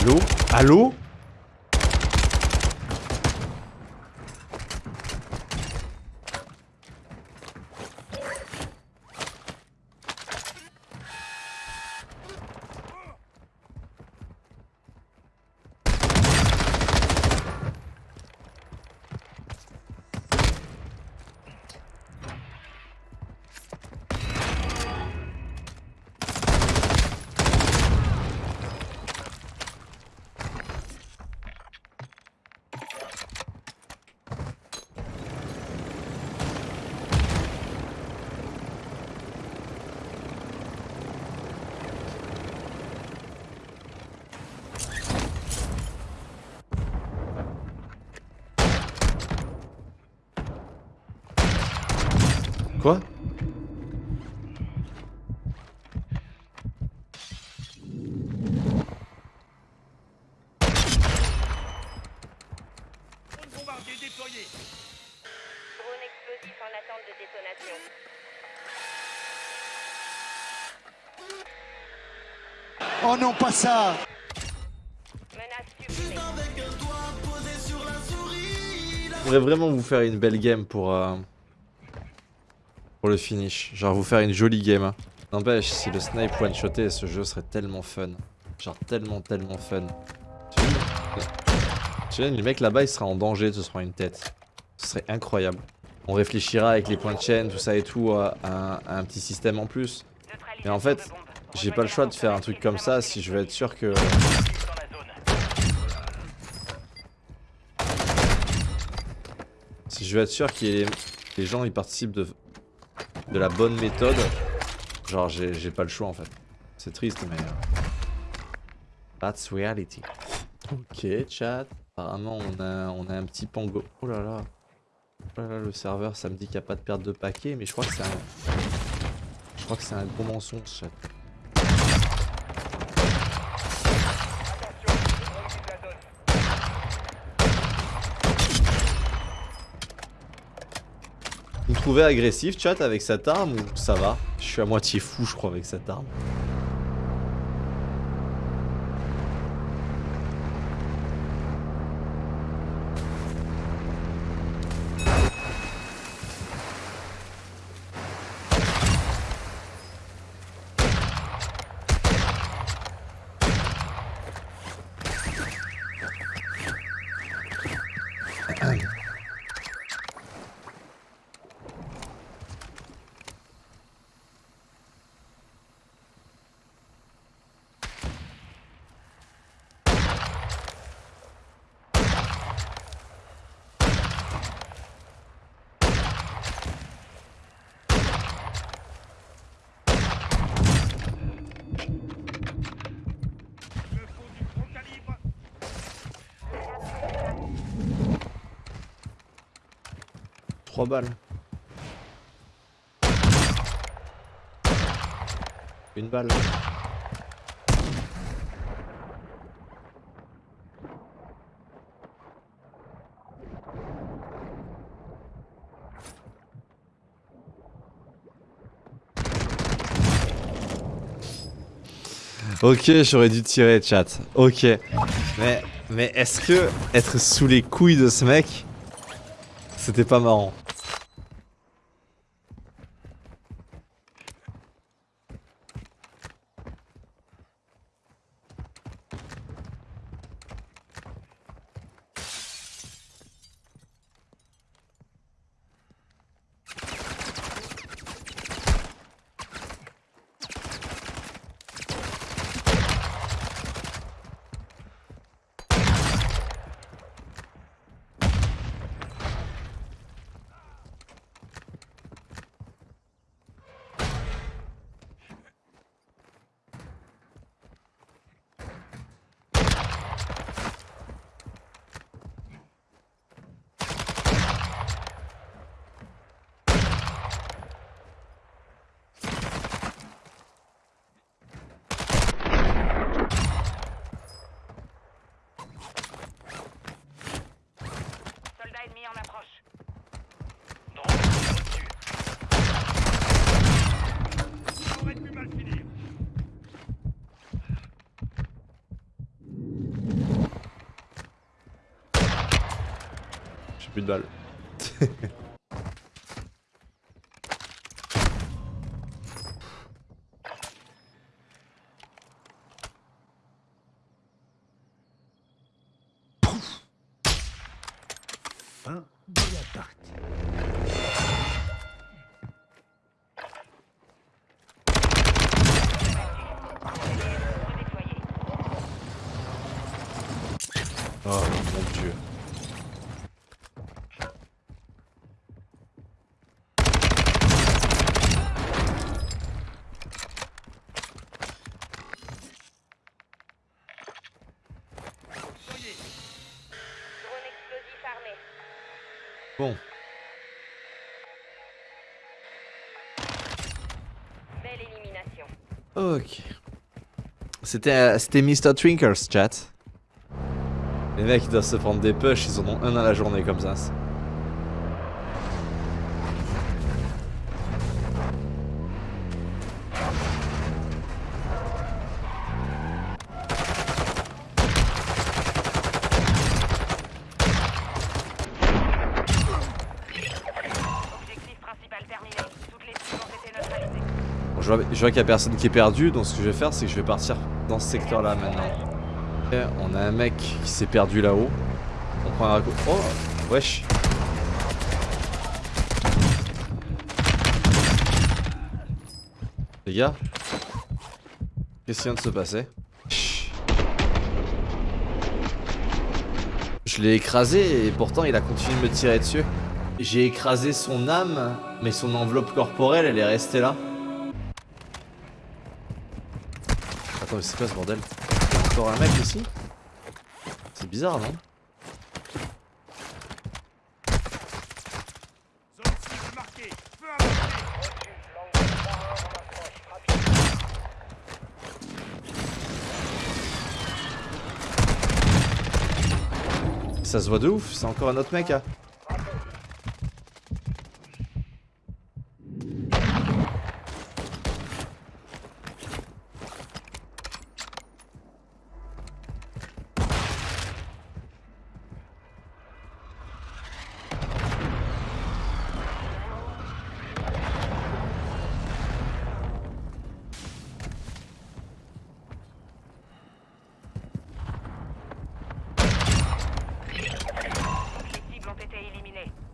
Allô? Allô? Détonation. Oh non, pas ça. Je voudrais vraiment vous faire une belle game pour, euh, pour le finish. Genre vous faire une jolie game. hein. N'empêche, si le snipe one-shoté, ce jeu serait tellement fun. Genre tellement, tellement fun. Tu sais, le mec là-bas, il sera en danger, ce sera une tête. Ce serait incroyable. On réfléchira avec les points de chaîne, tout ça et tout, à, à un- un petit système en plus. Mais en fait, j'ai pas le choix de faire un truc comme ça si je veux être sûr que... Si je veux être sûr que les, les gens ils participent de, de la bonne méthode, genre j'ai pas le choix en fait. C'est triste mais... euh, That's reality. Ok chat, apparemment on a, on a un petit pango. Oh là là. Oh là là le serveur ça me dit qu'il n'y a pas de perte de paquet mais je crois que c'est un... Je crois que c'est un gros mensonge chat. Trouvez agressif chat avec cette arme ou ça va? Je suis à moitié fou je crois avec cette arme. balles. Une balle. Ok, j'aurais dû tirer, chat. Ok. Mais, mais est-ce que être sous les couilles de ce mec, c'était pas marrant? J'ai plus de balles. Fin de la partie. Oh mon dieu. Bon, Belle élimination. ok. C'était euh, c'était Mr. Twinkers, chat. Les mecs ils doivent se prendre des push, ils en ont un à la journée comme ça. Je vois qu'il y a personne qui est perdu, donc ce que je vais faire, c'est que je vais partir dans ce secteur-là maintenant. Ok, on a un mec qui s'est perdu là-haut. On prend un coup. Oh Wesh Les gars Qu'est-ce qui vient de se passer? Je l'ai écrasé et pourtant il a continué de me tirer dessus. J'ai écrasé son âme, mais son enveloppe corporelle elle est restée là. Attends, mais c'est quoi ce bordel encore un mec ici C'est bizarre, non. Ça se voit de ouf, c'est encore un autre mec, hein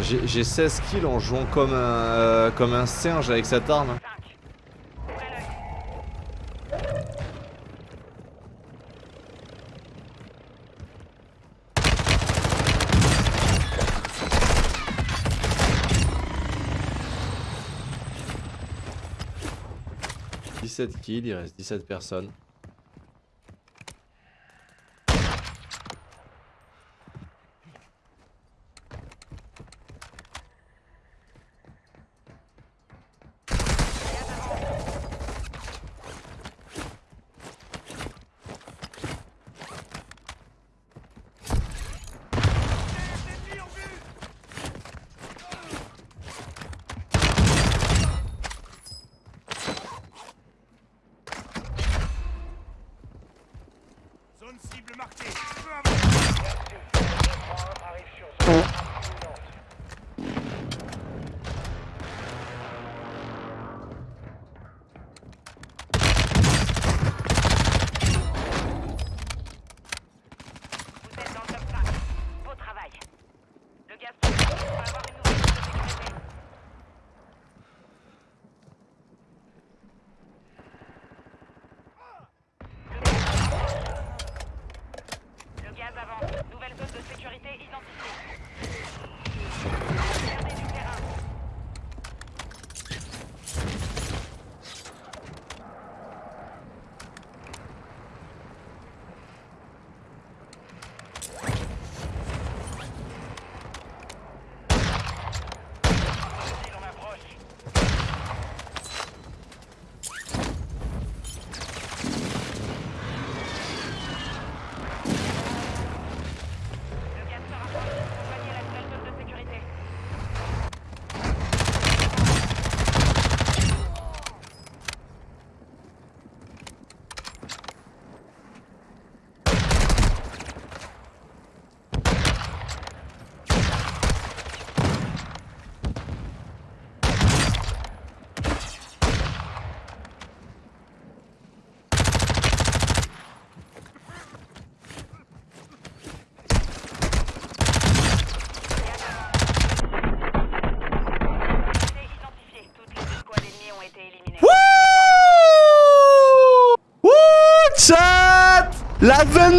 J'ai j'ai 16 kills en jouant comme un, euh, comme un singe avec cette arme. 5. Ouvrez l'œil. « 17 kills, il reste 17 personnes. Not the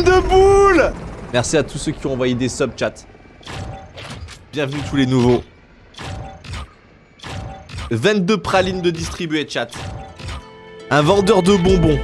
22 boules Merci à tous ceux qui ont envoyé des subs chat. Bienvenue tous les nouveaux. 22 pralines de distribuer chat. Un vendeur de bonbons.